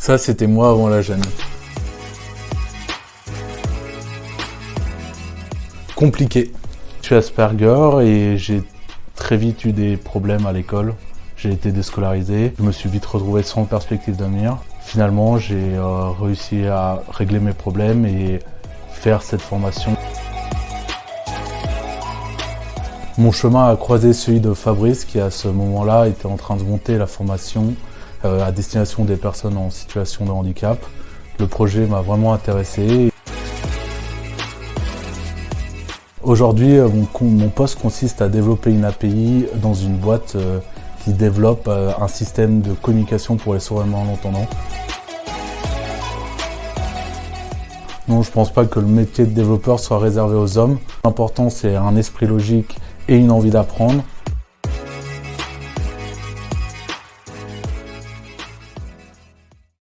Ça, c'était moi avant la gêne. Compliqué. Je suis Asperger et j'ai très vite eu des problèmes à l'école. J'ai été déscolarisé, je me suis vite retrouvé sans perspective d'avenir. Finalement, j'ai euh, réussi à régler mes problèmes et faire cette formation. Mon chemin a croisé celui de Fabrice qui à ce moment-là était en train de monter la formation à destination des personnes en situation de handicap. Le projet m'a vraiment intéressé. Aujourd'hui, euh, mon, poste consiste à développer une API dans une boîte euh, qui développe un système de communication pour les sourds et malentendants. Non, je ne pense pas que le métier de développeur soit réservé aux hommes. L'important, c'est un esprit logique et une envie d'apprendre.